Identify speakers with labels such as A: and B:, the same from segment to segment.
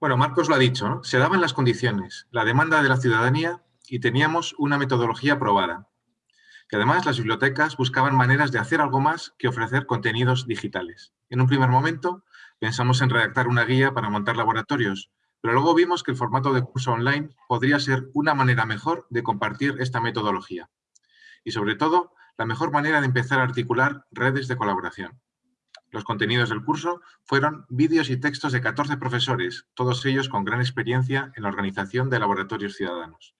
A: Bueno, Marcos lo ha dicho, se daban las condiciones, la demanda de la ciudadanía y teníamos una metodología aprobada. Que además las bibliotecas buscaban maneras de hacer algo más que ofrecer contenidos digitales. En un primer momento pensamos en redactar una guía para montar laboratorios, pero luego vimos que el formato de curso online podría ser una manera mejor de compartir esta metodología. Y sobre todo, la mejor manera de empezar a articular redes de colaboración. Los contenidos del curso fueron vídeos y textos de 14 profesores, todos ellos con gran experiencia en la organización de laboratorios ciudadanos.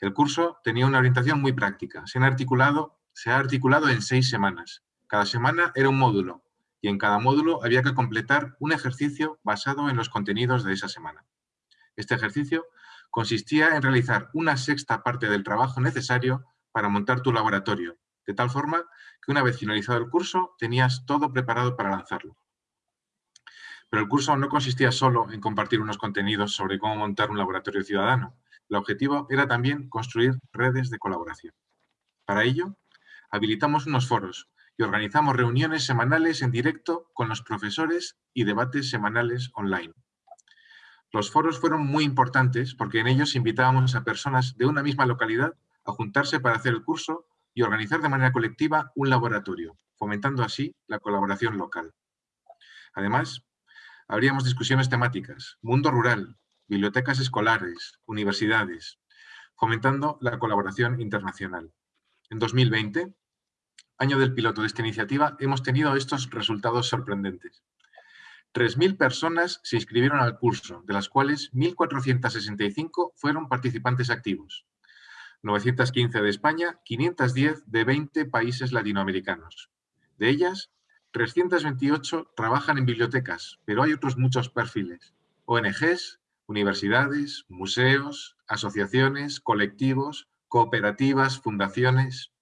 A: El curso tenía una orientación muy práctica. Se, articulado, se ha articulado en seis semanas. Cada semana era un módulo y en cada módulo había que completar un ejercicio basado en los contenidos de esa semana. Este ejercicio consistía en realizar una sexta parte del trabajo necesario para montar tu laboratorio, de tal forma que una vez finalizado el curso tenías todo preparado para lanzarlo. Pero el curso no consistía solo en compartir unos contenidos sobre cómo montar un laboratorio ciudadano, el objetivo era también construir redes de colaboración. Para ello, habilitamos unos foros y organizamos reuniones semanales en directo con los profesores y debates semanales online. Los foros fueron muy importantes porque en ellos invitábamos a personas de una misma localidad a juntarse para hacer el curso y organizar de manera colectiva un laboratorio, fomentando así la colaboración local. Además, habríamos discusiones temáticas, mundo rural, bibliotecas escolares, universidades, fomentando la colaboración internacional. En 2020, año del piloto de esta iniciativa, hemos tenido estos resultados sorprendentes. 3.000 personas se inscribieron al curso, de las cuales 1.465 fueron participantes activos. 915 de España, 510 de 20 países latinoamericanos. De ellas, 328 trabajan en bibliotecas, pero hay otros muchos perfiles. ONGs, universidades, museos, asociaciones, colectivos, cooperativas, fundaciones.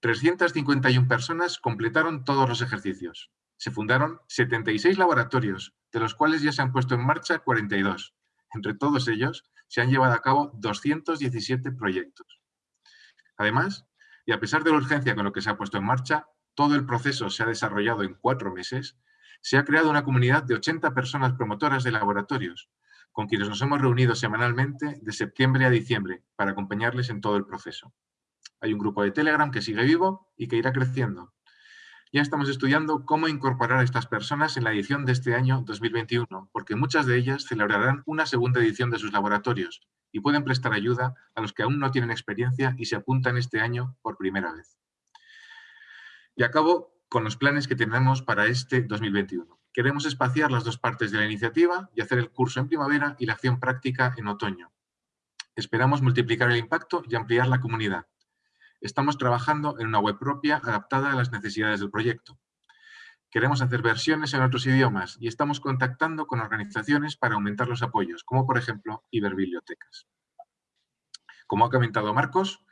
A: 351 personas completaron todos los ejercicios. Se fundaron 76 laboratorios, de los cuales ya se han puesto en marcha 42. Entre todos ellos, se han llevado a cabo 217 proyectos. Además, y a pesar de la urgencia con lo que se ha puesto en marcha, todo el proceso se ha desarrollado en cuatro meses, se ha creado una comunidad de 80 personas promotoras de laboratorios, con quienes nos hemos reunido semanalmente de septiembre a diciembre para acompañarles en todo el proceso. Hay un grupo de Telegram que sigue vivo y que irá creciendo. Ya estamos estudiando cómo incorporar a estas personas en la edición de este año 2021, porque muchas de ellas celebrarán una segunda edición de sus laboratorios y pueden prestar ayuda a los que aún no tienen experiencia y se apuntan este año por primera vez. Y acabo con los planes que tenemos para este 2021. Queremos espaciar las dos partes de la iniciativa y hacer el curso en primavera y la acción práctica en otoño. Esperamos multiplicar el impacto y ampliar la comunidad. Estamos trabajando en una web propia adaptada a las necesidades del proyecto. Queremos hacer versiones en otros idiomas y estamos contactando con organizaciones para aumentar los apoyos, como por ejemplo Iberbibliotecas. Como ha comentado Marcos,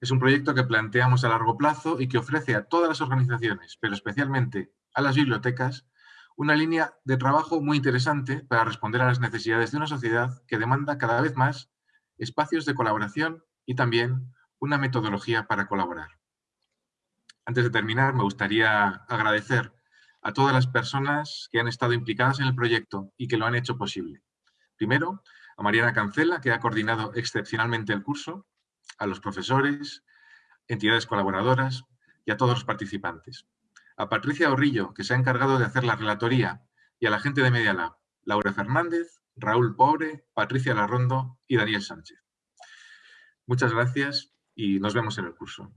A: es un proyecto que planteamos a largo plazo y que ofrece a todas las organizaciones, pero especialmente a las bibliotecas, una línea de trabajo muy interesante para responder a las necesidades de una sociedad que demanda cada vez más espacios de colaboración y también una metodología para colaborar. Antes de terminar, me gustaría agradecer a todas las personas que han estado implicadas en el proyecto y que lo han hecho posible. Primero, a Mariana Cancela, que ha coordinado excepcionalmente el curso, a los profesores, entidades colaboradoras y a todos los participantes a Patricia Orrillo, que se ha encargado de hacer la relatoría, y a la gente de Media Lab, Laura Fernández, Raúl Pobre, Patricia Larrondo y Daniel Sánchez. Muchas gracias y nos vemos en el curso.